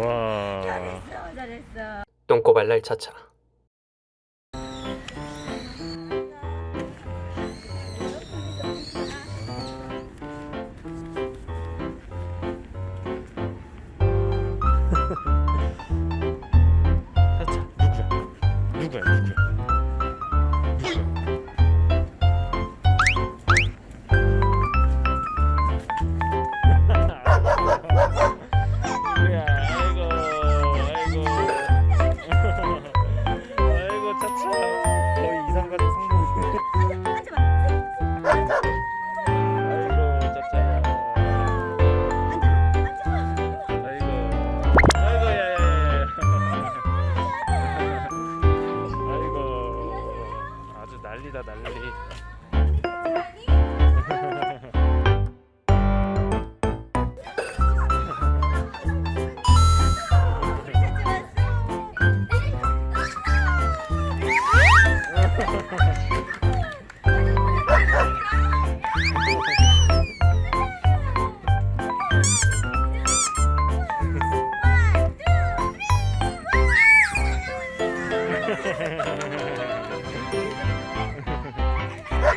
와. 잘했어, 잘했어. 똥꼬발랄 차차. 차차 누구야? 누구야? 누구야? 난리다 난리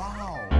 Wow.